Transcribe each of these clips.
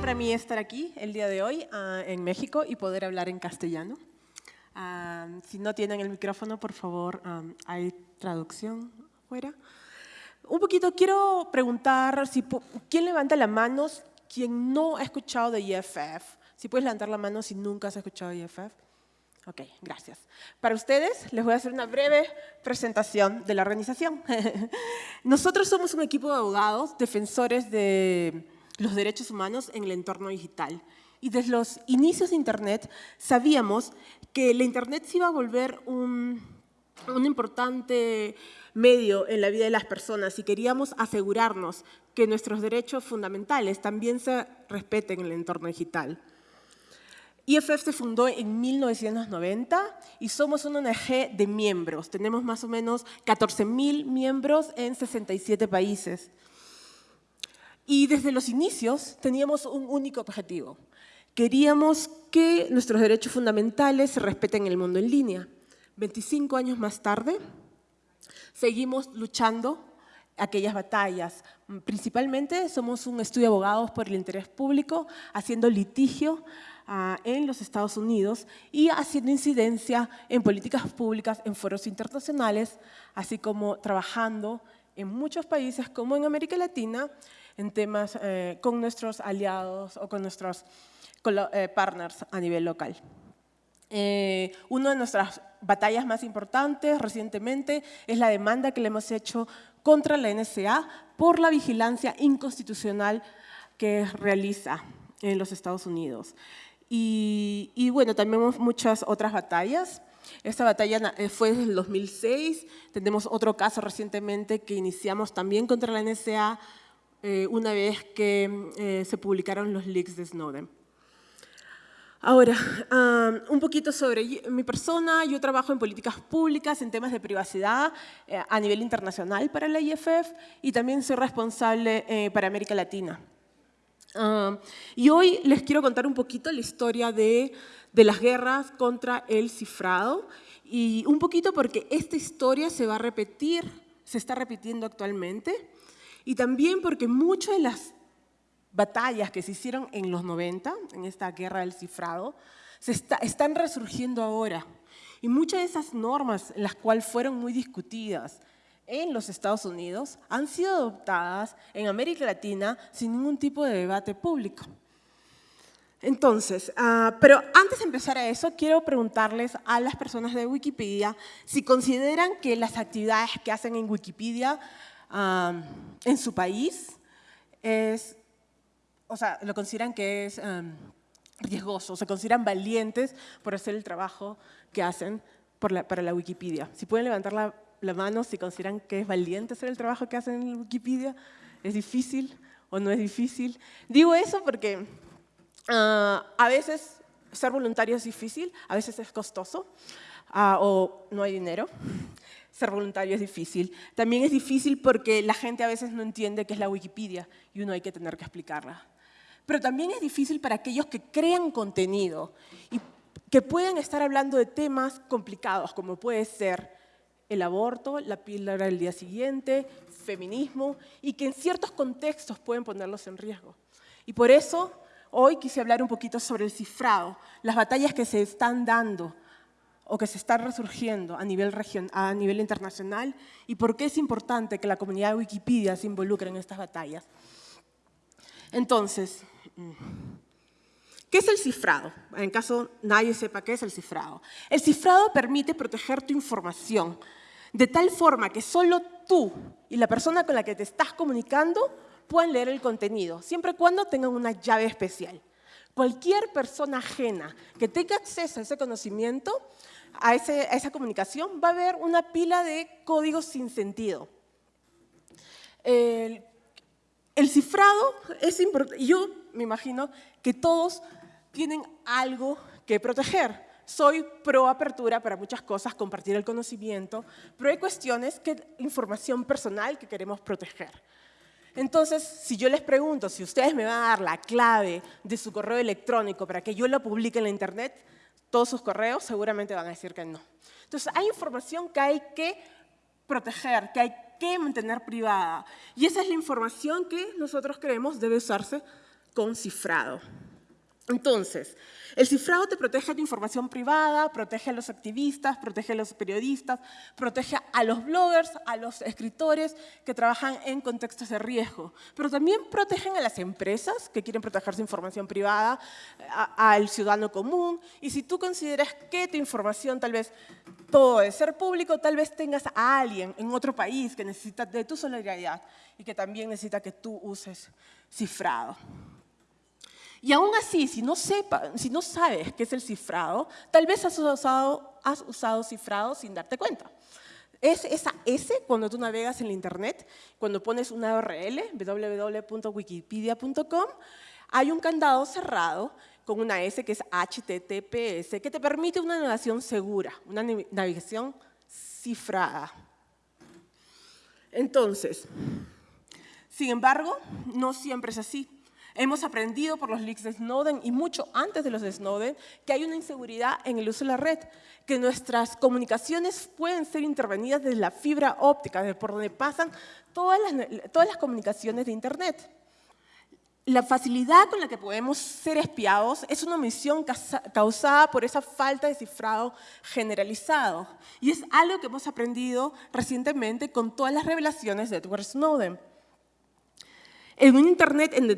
para mí estar aquí el día de hoy ah, en México y poder hablar en castellano. Ah, si no tienen el micrófono, por favor, ah, hay traducción fuera. Un poquito, quiero preguntar si quién levanta la mano, quien no ha escuchado de IFF. Si puedes levantar la mano si nunca has escuchado de IFF. Ok, gracias. Para ustedes les voy a hacer una breve presentación de la organización. Nosotros somos un equipo de abogados defensores de los derechos humanos en el entorno digital. Y desde los inicios de Internet sabíamos que la Internet se iba a volver un, un importante medio en la vida de las personas y queríamos asegurarnos que nuestros derechos fundamentales también se respeten en el entorno digital. IFF se fundó en 1990 y somos una ONG de miembros. Tenemos más o menos 14.000 miembros en 67 países. Y desde los inicios teníamos un único objetivo. Queríamos que nuestros derechos fundamentales se respeten en el mundo en línea. 25 años más tarde, seguimos luchando aquellas batallas. Principalmente somos un estudio de abogados por el interés público, haciendo litigio ah, en los Estados Unidos y haciendo incidencia en políticas públicas en foros internacionales, así como trabajando en muchos países como en América Latina en temas eh, con nuestros aliados o con nuestros eh, partners a nivel local. Eh, una de nuestras batallas más importantes recientemente es la demanda que le hemos hecho contra la NSA por la vigilancia inconstitucional que realiza en los Estados Unidos. Y, y bueno, también muchas otras batallas. Esta batalla fue desde el 2006. Tenemos otro caso recientemente que iniciamos también contra la NSA eh, una vez que eh, se publicaron los leaks de Snowden. Ahora, un poquito sobre mi persona. Yo trabajo en políticas públicas, en temas de privacidad eh, a nivel internacional para la IFF y también soy responsable para América Latina. y hoy les quiero contar un poquito la historia de, de las guerras contra el cifrado y un poquito porque esta historia se va a repetir, se está repitiendo actualmente y también porque muchas de las batallas que se hicieron en los 90, en esta guerra del cifrado, se están resurgiendo ahora. Y muchas de esas normas, las cuales fueron muy discutidas en los Estados Unidos, han sido adoptadas en América Latina sin ningún tipo de debate público. Entonces, ah, pero antes de empezar a eso, quiero preguntarles a las personas de Wikipedia si consideran que las actividades que hacen en Wikipedia en su país es, o sea, lo consideran que es riesgoso, se consideran valientes por hacer el trabajo que hacen para la Wikipedia. Si pueden levantar la, mano si consideran que es valiente hacer el trabajo que hacen en Wikipedia, ¿es difícil o no es difícil? Digo eso porque ah, a veces ser voluntario es difícil, a veces es costoso ah, o no hay dinero ser voluntario es difícil. También es difícil porque la gente a veces no entiende qué es la Wikipedia y uno hay que tener que explicarla. Pero también es difícil para aquellos que crean contenido y que pueden estar hablando de temas complicados, como puede ser el aborto, la píldora del día siguiente, feminismo, y que en ciertos contextos pueden ponerlos en riesgo. Y por eso hoy quise hablar un poquito sobre el cifrado, las batallas que se están dando o que se está resurgiendo a nivel, a nivel internacional y por qué es importante que la comunidad de Wikipedia se involucre en estas batallas. Entonces, ¿qué es el cifrado? En caso nadie sepa qué es el cifrado. El cifrado permite proteger tu información de tal forma que solo tú y la persona con la que te estás comunicando puedan leer el contenido, siempre y cuando tengan una llave especial. Cualquier persona ajena que tenga acceso a ese conocimiento a, esa comunicación, va a haber una pila de códigos sin sentido. El, cifrado es importante. Yo me imagino que todos tienen algo que proteger. Soy pro apertura para muchas cosas, compartir el conocimiento, pero hay cuestiones que información personal que queremos proteger. Entonces, si yo les pregunto si ustedes me van a dar la clave de su correo electrónico para que yo lo publique en la internet, todos sus correos, seguramente van a decir que no. Entonces, hay información que hay que proteger, que hay que mantener privada. Y esa es la información que nosotros creemos debe usarse con cifrado. Entonces, el cifrado te protege tu información privada, protege a los activistas, protege a los periodistas, protege a los bloggers, a los escritores que trabajan en contextos de riesgo, pero también protegen a las empresas que quieren proteger su información privada, al ciudadano común, y si tú consideras que tu información tal vez todo debe ser público, tal vez tengas a alguien en otro país que necesita de tu solidaridad y que también necesita que tú uses cifrado. Y aún así, si no, sepa, si no sabes qué es el cifrado, tal vez has usado, has usado cifrado sin darte cuenta. Es esa S cuando tú navegas en la internet, cuando pones una URL, www.wikipedia.com, hay un candado cerrado con una S que es HTTPS, que te permite una navegación segura, una navegación cifrada. Entonces, sin embargo, no siempre es así. Hemos aprendido por los leaks de Snowden y mucho antes de los de Snowden que hay una inseguridad en el uso de la red, que nuestras comunicaciones pueden ser intervenidas desde la fibra óptica, de por donde pasan todas las, todas las comunicaciones de Internet. La facilidad con la que podemos ser espiados es una omisión causada por esa falta de cifrado generalizado. Y es algo que hemos aprendido recientemente con todas las revelaciones de Edward Snowden en un Internet en donde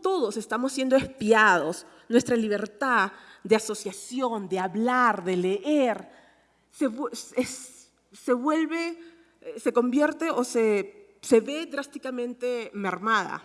todos estamos siendo espiados, nuestra libertad de asociación, de hablar, de leer, se, vuelve, eh, se convierte o se, se ve drásticamente mermada.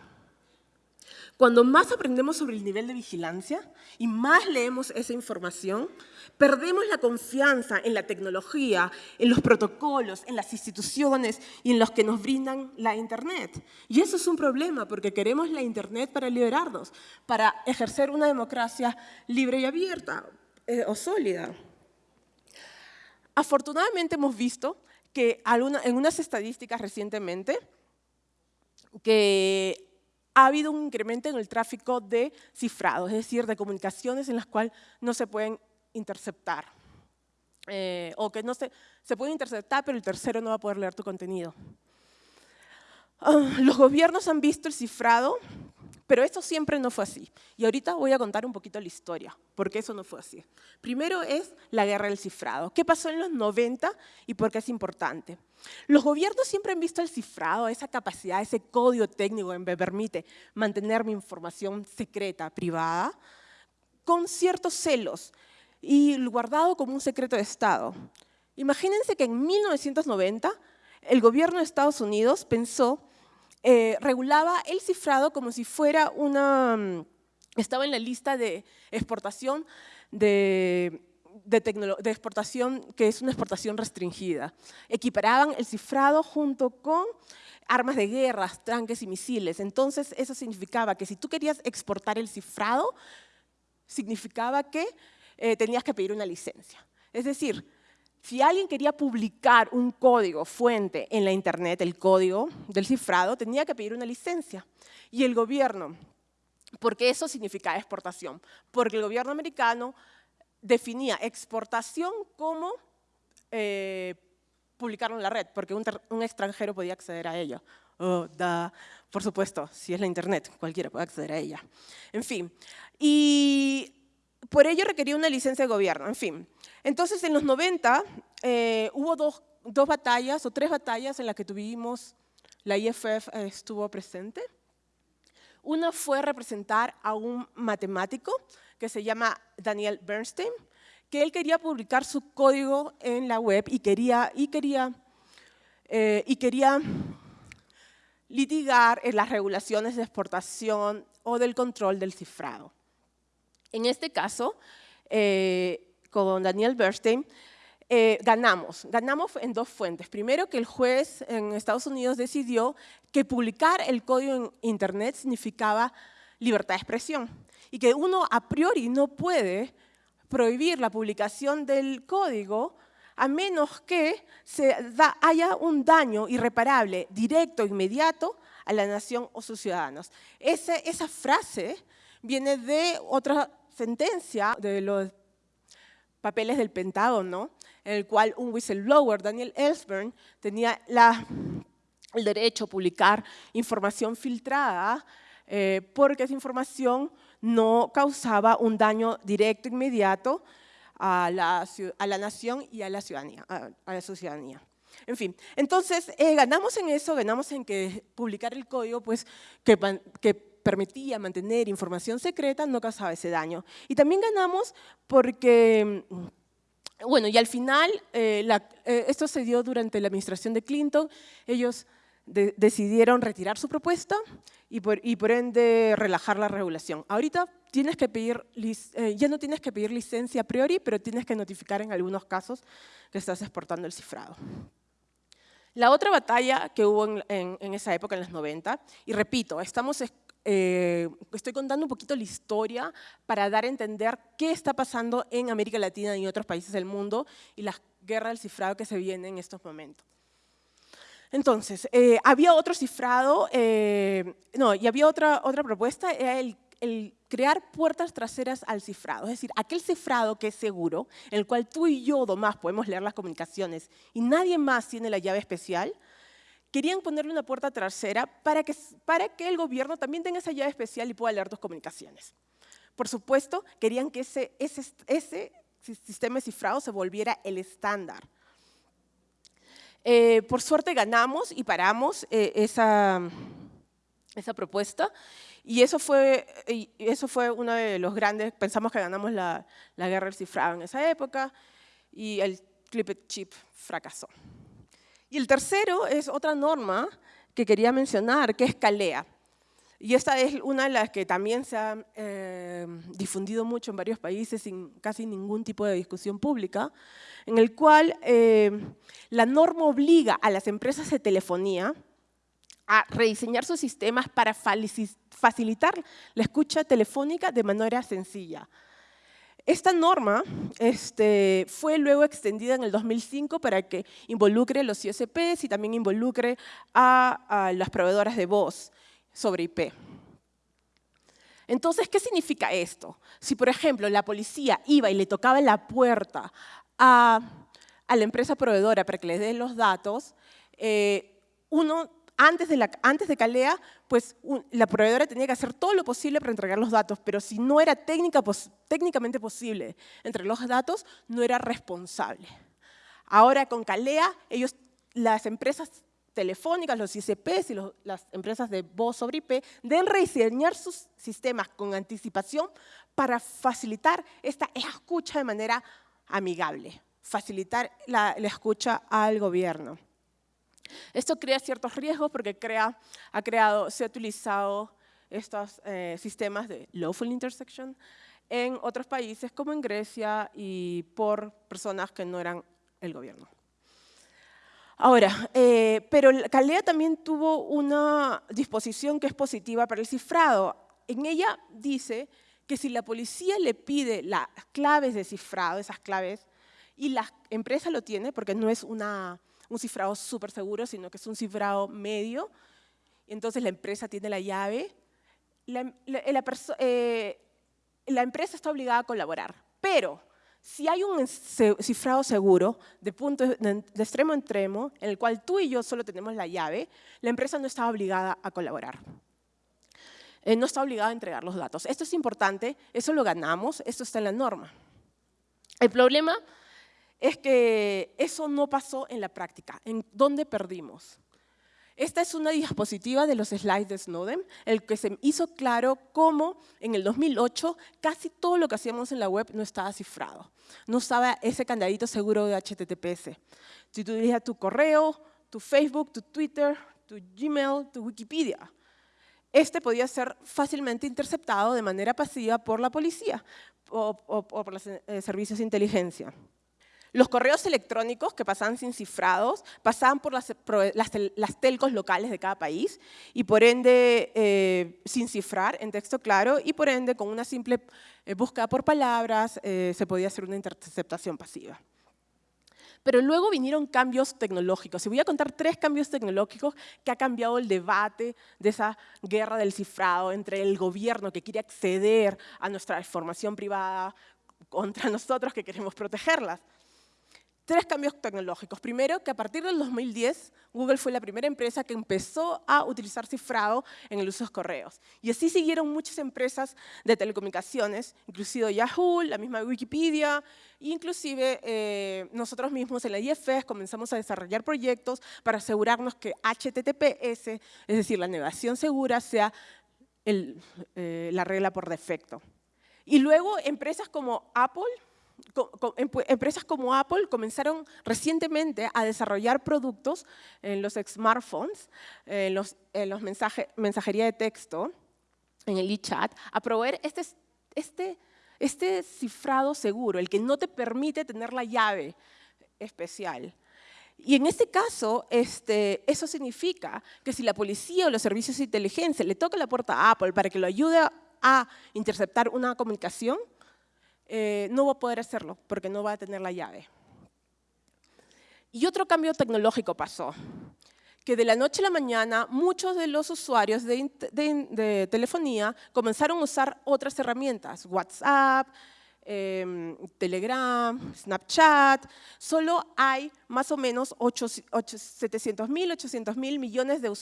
Cuando más aprendemos sobre el nivel de vigilancia y más leemos esa información, perdemos la confianza en la tecnología, en los protocolos, en las instituciones y en los que nos brindan la Internet. Y eso es un problema porque queremos la Internet para liberarnos, para ejercer una democracia libre y abierta eh, o sólida. Afortunadamente hemos visto que en unas estadísticas recientemente que ha habido un incremento en el tráfico de cifrados, es decir, de comunicaciones en las cuales no se pueden interceptar. Eh, o que no se, se puede interceptar, pero el tercero no va a poder leer tu contenido. Ah, los gobiernos han visto el cifrado pero esto siempre no fue así. Y ahorita voy a contar un poquito la historia, porque eso no fue así. Primero es la guerra del cifrado. ¿Qué pasó en los 90 y por qué es importante? Los gobiernos siempre han visto el cifrado, esa capacidad, ese código técnico que me permite mantener mi información secreta, privada, con ciertos celos y guardado como un secreto de Estado. Imagínense que en 1990 el gobierno de Estados Unidos pensó eh, regulaba el cifrado como si fuera una, mm, estaba en la lista de exportación de, de, exportación que es una exportación restringida. Equiparaban el cifrado junto con armas de guerra, tanques y misiles. Entonces eso significaba que si tú querías exportar el cifrado, significaba que eh, tenías que pedir una licencia. Es decir, si alguien quería publicar un código fuente en la internet, el código del cifrado, tenía que pedir una licencia. Y el gobierno, porque eso significa exportación, porque el gobierno americano definía exportación como eh, publicarlo en la red, porque un, extranjero podía acceder a ella. Oh, Por supuesto, si es la internet, cualquiera puede acceder a ella. En fin, y por ello requería una licencia de gobierno, en fin. Entonces, en los 90 eh, hubo dos, batallas o tres batallas en las que tuvimos, la IFF estuvo presente. Una fue representar a un matemático que se llama Daniel Bernstein, que él quería publicar su código en la web y quería, y quería, eh, y quería litigar en las regulaciones de exportación o del control del cifrado. En este caso, eh, con Daniel Bernstein, eh, ganamos. Ganamos en dos fuentes. Primero, que el juez en Estados Unidos decidió que publicar el código en Internet significaba libertad de expresión y que uno a priori no puede prohibir la publicación del código a menos que se haya un daño irreparable, directo, inmediato, a la nación o sus ciudadanos. esa frase viene de otra sentencia de los papeles del Pentágono, en el cual un whistleblower, Daniel Ellsberg, tenía el derecho a publicar información filtrada eh, porque esa información no causaba un daño directo, inmediato a la, a la nación y a la ciudadanía. A, la ciudadanía. En fin, entonces eh, ganamos en eso, ganamos en que publicar el código pues, que, que permitía mantener información secreta no causaba ese daño. Y también ganamos porque bueno, y al final, eh, eh, esto se dio durante la administración de Clinton, ellos decidieron retirar su propuesta y por, ende relajar la regulación. Ahorita tienes que pedir, eh, ya no tienes que pedir licencia a priori, pero tienes que notificar en algunos casos que estás exportando el cifrado. La otra batalla que hubo en, en esa época, en los 90, y repito, estamos eh, estoy contando un poquito la historia para dar a entender qué está pasando en América Latina y en otros países del mundo y las guerras del cifrado que se vienen en estos momentos. Entonces, eh, había otro cifrado, eh, no, y había otra, otra propuesta, era el, el, crear puertas traseras al cifrado, es decir, aquel cifrado que es seguro, en el cual tú y yo, más podemos leer las comunicaciones y nadie más tiene la llave especial, querían ponerle una puerta trasera para que, para que el gobierno también tenga esa llave especial y pueda leer tus comunicaciones. Por supuesto, querían que ese, ese, ese sistema de cifrado se volviera el estándar. Eh, por suerte ganamos y paramos eh, esa, esa propuesta y eso fue, y eso fue uno de los grandes, pensamos que ganamos la, la guerra del cifrado en esa época y el Clipped Chip fracasó. Y el tercero es otra norma que quería mencionar, que es CALEA. Y esta es una de las que también se ha eh, difundido mucho en varios países sin casi ningún tipo de discusión pública, en el cual eh, la norma obliga a las empresas de telefonía a rediseñar sus sistemas para facilitar la escucha telefónica de manera sencilla. Esta norma este, fue luego extendida en el 2005 para que involucre los ISPs y también involucre a, las proveedoras de voz sobre IP. Entonces, ¿qué significa esto? Si, por ejemplo, la policía iba y le tocaba la puerta a, la empresa proveedora para que les dé los datos, eh, uno antes de, la, antes de Calea, pues la proveedora tenía que hacer todo lo posible para entregar los datos, pero si no era técnicamente posible entregar los datos, no era responsable. Ahora con Calea, ellos, las empresas telefónicas, los ICPs y las empresas de voz sobre IP deben rediseñar sus sistemas con anticipación para facilitar esta escucha de manera amigable, facilitar la escucha al gobierno. Esto crea ciertos riesgos porque ha creado, se ha utilizado estos eh, sistemas de lawful intersection en otros países como en Grecia y por personas que no eran el gobierno. Ahora, eh, pero Calea también tuvo una disposición que es positiva para el cifrado. En ella dice que si la policía le pide las claves de cifrado, esas claves, y la empresa lo tiene, porque no es una un cifrado súper seguro, sino que es un cifrado medio. Entonces la empresa tiene la llave. La, eh, empresa está obligada a colaborar, pero si hay un cifrado seguro de, punto, de, extremo a extremo, en el cual tú y yo solo tenemos la llave, la empresa no está obligada a colaborar. Eh, no está obligada a entregar los datos. Esto es importante, eso lo ganamos, esto está en la norma. El problema es que eso no pasó en la práctica. ¿En dónde perdimos? Esta es una diapositiva de los slides de Snowden, el que se hizo claro cómo en el 2008 casi todo lo que hacíamos en la web no estaba cifrado. No estaba ese candadito seguro de HTTPS. Si tú dirías tu correo, tu Facebook, tu Twitter, tu Gmail, tu Wikipedia, este podía ser fácilmente interceptado de manera pasiva por la policía o, por los eh, servicios de inteligencia. Los correos electrónicos que pasaban sin cifrados pasaban por las, telcos locales de cada país y por ende eh, sin cifrar en texto claro y por ende con una simple eh, búsqueda por palabras eh, se podía hacer una interceptación pasiva. Pero luego vinieron cambios tecnológicos. Y voy a contar tres cambios tecnológicos que ha cambiado el debate de esa guerra del cifrado entre el gobierno que quiere acceder a nuestra información privada contra nosotros que queremos protegerlas. Tres cambios tecnológicos. Primero, que a partir del 2010, Google fue la primera empresa que empezó a utilizar cifrado en el uso de correos. Y así siguieron muchas empresas de telecomunicaciones, inclusive Yahoo, la misma Wikipedia, inclusive eh, nosotros mismos en la IFS comenzamos a desarrollar proyectos para asegurarnos que HTTPS, es decir, la navegación segura, sea eh, la regla por defecto. Y luego empresas como Apple, empresas como Apple comenzaron recientemente a desarrollar productos en los smartphones, en los, en los mensajería de texto, en el e-chat, a proveer este, este, este cifrado seguro, el que no te permite tener la llave especial. Y en este caso, este, eso significa que si la policía o los servicios de inteligencia le toca la puerta a Apple para que lo ayude a interceptar una comunicación, eh, no va a poder hacerlo porque no va a tener la llave. Y otro cambio tecnológico pasó, que de la noche a la mañana muchos de los usuarios de, telefonía comenzaron a usar otras herramientas, WhatsApp, em, Telegram, Snapchat, solo hay más o menos 700 mil, 800 mil millones de,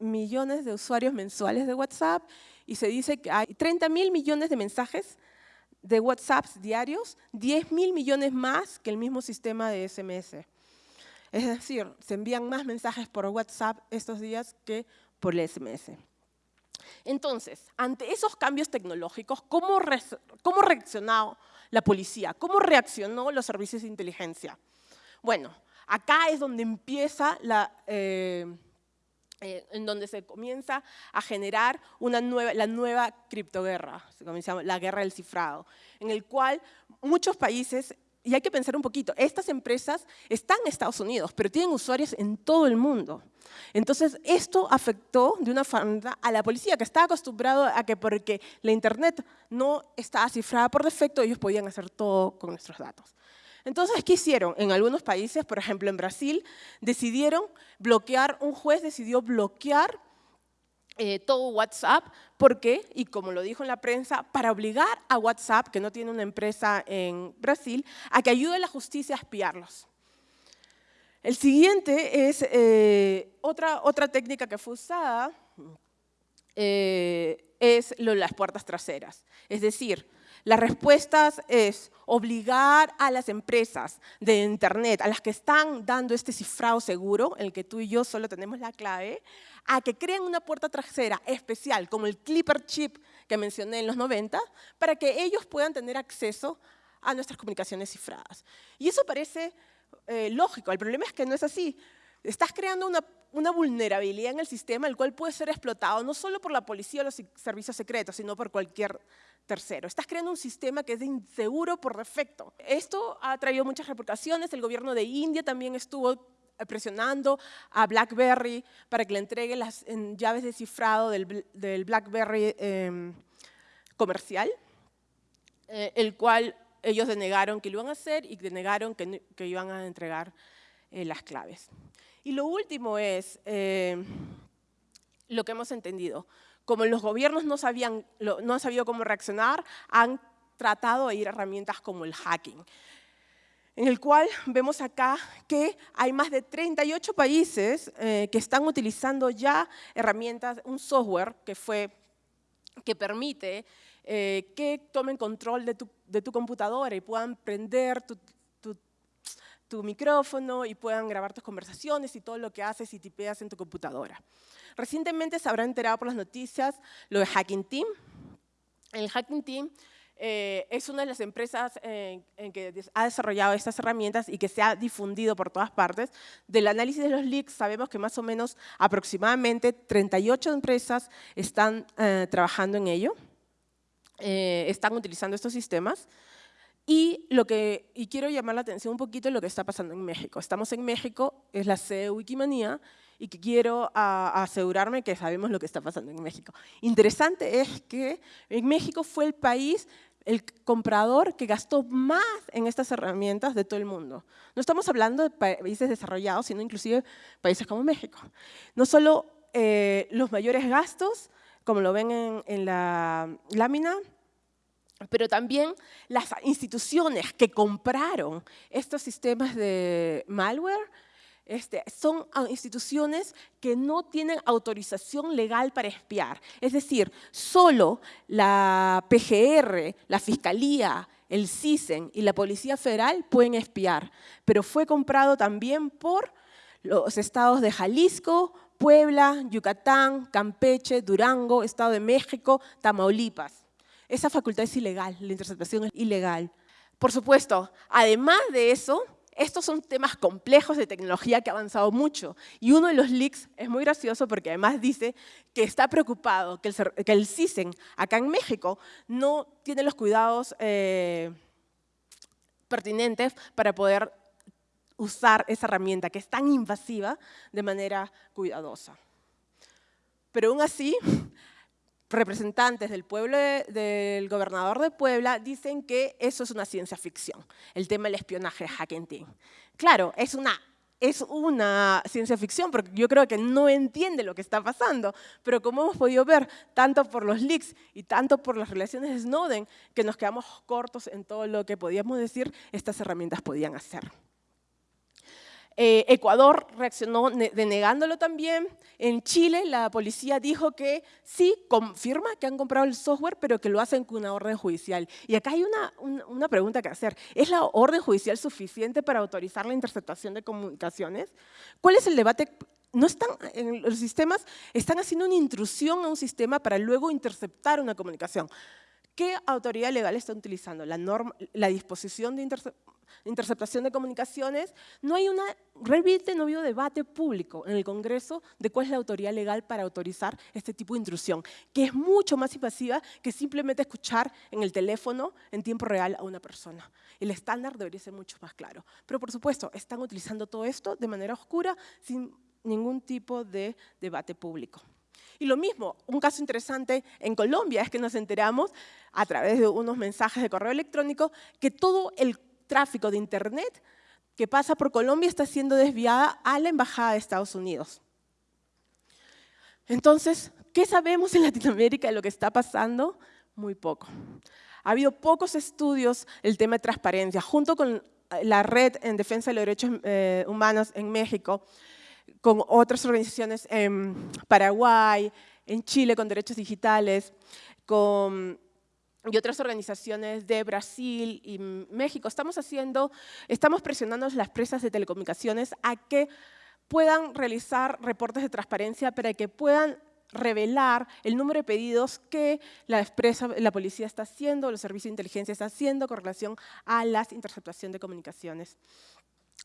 millones de usuarios mensuales de WhatsApp y se dice que hay 30 mil millones de mensajes de WhatsApps diarios, 10 mil millones más que el mismo sistema de SMS. Es decir, se envían más mensajes por WhatsApp estos días que por el SMS. Entonces, ante esos cambios tecnológicos, ¿cómo, reaccionó la policía? ¿Cómo reaccionó los servicios de inteligencia? Bueno, acá es donde empieza la... Eh, eh, en donde se comienza a generar una nueva, la nueva criptoguerra, se comienza la guerra del cifrado, en el cual muchos países, y hay que pensar un poquito, estas empresas están en Estados Unidos, pero tienen usuarios en todo el mundo. Entonces, esto afectó de una forma a la policía, que estaba acostumbrado a que porque la Internet no estaba cifrada por defecto, ellos podían hacer todo con nuestros datos. Entonces, ¿qué hicieron? En algunos países, por ejemplo en Brasil, decidieron bloquear, un juez decidió bloquear eh, todo WhatsApp. ¿Por qué? Y como lo dijo en la prensa, para obligar a WhatsApp, que no tiene una empresa en Brasil, a que ayude a la justicia a espiarlos. El siguiente es eh, otra, otra técnica que fue usada, eh, es lo de las puertas traseras. Es decir, las respuestas es obligar a las empresas de Internet, a las que están dando este cifrado seguro, el que tú y yo solo tenemos la clave, a que creen una puerta trasera especial, como el Clipper Chip que mencioné en los 90, para que ellos puedan tener acceso a nuestras comunicaciones cifradas. Y eso parece eh, lógico, el problema es que no es así. Estás creando una, vulnerabilidad en el sistema, el cual puede ser explotado no solo por la policía o los servicios secretos, sino por cualquier Tercero, estás creando un sistema que es inseguro por defecto. Esto ha traído muchas repercusiones. El gobierno de India también estuvo presionando a BlackBerry para que le entregue las llaves de cifrado del, BlackBerry em, comercial, eh, el cual ellos denegaron que lo iban a hacer y denegaron que, que iban a entregar eh, las claves. Y lo último es eh, lo que hemos entendido. Como los gobiernos no, sabían, no han sabido cómo reaccionar, han tratado de ir a herramientas como el hacking, en el cual vemos acá que hay más de 38 países eh, que están utilizando ya herramientas, un software que, fue, que permite eh, que tomen control de tu, de tu, computadora y puedan prender tu, tu micrófono y puedan grabar tus conversaciones y todo lo que haces y tipeas en tu computadora. Recientemente se habrán enterado por las noticias lo de Hacking Team. El Hacking Team eh, es una de las empresas en que ha desarrollado estas herramientas y que se ha difundido por todas partes. Del análisis de los leaks sabemos que más o menos aproximadamente 38 empresas están eh, trabajando en ello, eh, están utilizando estos sistemas. Y, lo que, y quiero llamar la atención un poquito de lo que está pasando en México. Estamos en México, es la sede de Wikimania, y que quiero asegurarme que sabemos lo que está pasando en México. Interesante es que en México fue el país el comprador que gastó más en estas herramientas de todo el mundo. No estamos hablando de países desarrollados, sino inclusive países como México. No solo eh, los mayores gastos, como lo ven en, la lámina, pero también las instituciones que compraron estos sistemas de malware este, son ah, instituciones que no tienen autorización legal para espiar. Es decir, solo la PGR, la Fiscalía, el CISEN y la Policía Federal pueden espiar, pero fue comprado también por los estados de Jalisco, Puebla, Yucatán, Campeche, Durango, Estado de México, Tamaulipas. Esa facultad es ilegal, la interceptación es ilegal. Por supuesto, además de eso, estos son temas complejos de tecnología que ha avanzado mucho. Y uno de los leaks es muy gracioso porque además dice que está preocupado que el, CISEN acá en México no tiene los cuidados eh, pertinentes para poder usar esa herramienta que es tan invasiva de manera cuidadosa. Pero aún así, representantes del pueblo del gobernador de Puebla dicen que eso es una ciencia ficción, el tema del espionaje hacking team. Claro, es una, es una ciencia ficción porque yo creo que no entiende lo que está pasando, pero como hemos podido ver, tanto por los leaks y tanto por las relaciones de Snowden, que nos quedamos cortos en todo lo que podíamos decir estas herramientas podían hacer. Eh, Ecuador reaccionó denegándolo también. En Chile la policía dijo que sí, confirma que han comprado el software, pero que lo hacen con una orden judicial. Y acá hay una, una pregunta que hacer. ¿Es la orden judicial suficiente para autorizar la interceptación de comunicaciones? ¿Cuál es el debate no están, en los sistemas están haciendo una intrusión a un sistema para luego interceptar una comunicación. ¿Qué autoridad legal está utilizando? La, norma, la disposición de interceptación de comunicaciones, no hay una, realmente no habido debate público en el Congreso de cuál es la autoridad legal para autorizar este tipo de intrusión, que es mucho más invasiva que simplemente escuchar en el teléfono en tiempo real a una persona. El estándar debería ser mucho más claro. Pero por supuesto, están utilizando todo esto de manera oscura, sin ningún tipo de debate público. Y lo mismo, un caso interesante en Colombia es que nos enteramos a través de unos mensajes de correo electrónico que todo el tráfico de Internet que pasa por Colombia está siendo desviada a la Embajada de Estados Unidos. Entonces, ¿qué sabemos en Latinoamérica de lo que está pasando? Muy poco. Ha habido pocos estudios el tema de transparencia, junto con la Red en Defensa de los Derechos eh, Humanos en México, con otras organizaciones en Paraguay, en Chile con derechos digitales, con y otras organizaciones de Brasil y México, estamos haciendo, estamos presionando a las empresas de telecomunicaciones a que puedan realizar reportes de transparencia para que puedan revelar el número de pedidos que la, empresa, la policía está haciendo, los servicios de inteligencia están haciendo con relación a la interceptación de comunicaciones.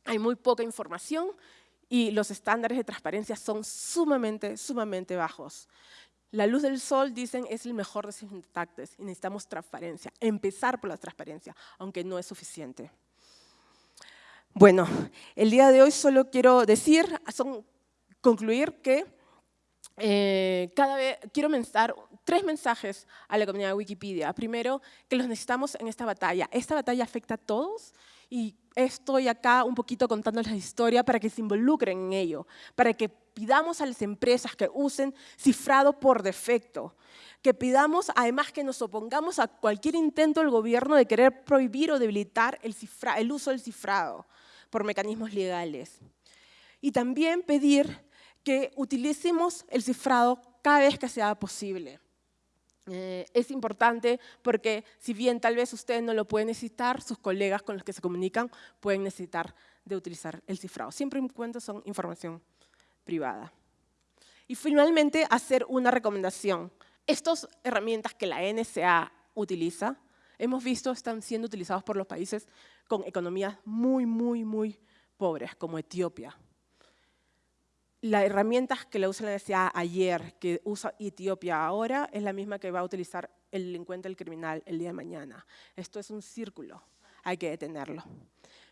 Hay muy poca información y los estándares de transparencia son sumamente, sumamente bajos. La luz del sol, dicen, es el mejor desinfectante y necesitamos transparencia. Empezar por la transparencia, aunque no es suficiente. Bueno, el día de hoy solo quiero decir, concluir que eh, cada vez quiero mencionar tres mensajes a la comunidad de Wikipedia. Primero, que los necesitamos en esta batalla. Esta batalla afecta a todos y estoy acá un poquito contándoles la historia para que se involucren en ello, para que pidamos a las empresas que usen cifrado por defecto, que pidamos además que nos opongamos a cualquier intento del gobierno de querer prohibir o debilitar el, el uso del cifrado por mecanismos legales. Y también pedir que utilicemos el cifrado cada vez que sea posible. Eh, es importante porque si bien tal vez usted no lo puede necesitar, sus colegas con los que se comunican pueden necesitar de utilizar el cifrado. Siempre en cuenta son información privada. Y finalmente, hacer una recomendación. Estas herramientas que la NSA utiliza, hemos visto están siendo utilizados por los países con economías muy, muy, muy pobres, como Etiopía, la herramienta que la usa la NSA ayer, que usa Etiopía ahora, es la misma que va a utilizar el delincuente, el criminal, el día de mañana. Esto es un círculo, hay que detenerlo.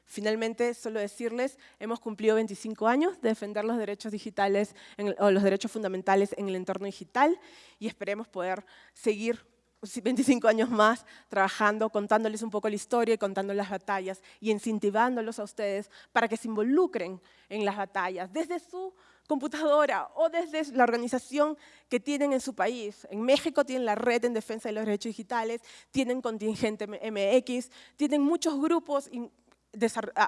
Finalmente, solo decirles, hemos cumplido 25 años de defender los derechos digitales o los derechos fundamentales en el entorno digital y esperemos poder seguir 25 años más trabajando, contándoles un poco la historia y contando las batallas y incentivándolos a ustedes para que se involucren en las batallas desde su computadora o desde la organización que tienen en su país. En México tienen la Red en Defensa de los Derechos Digitales, tienen Contingente MX, tienen muchos grupos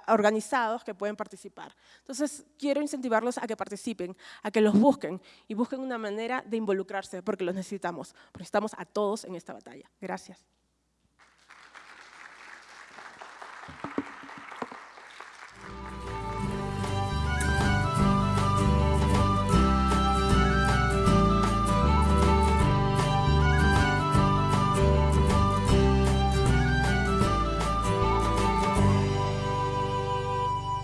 organizados que pueden participar. Entonces, quiero incentivarlos a que participen, a que los busquen y busquen una manera de involucrarse, porque los necesitamos. Necesitamos a todos en esta batalla. Gracias.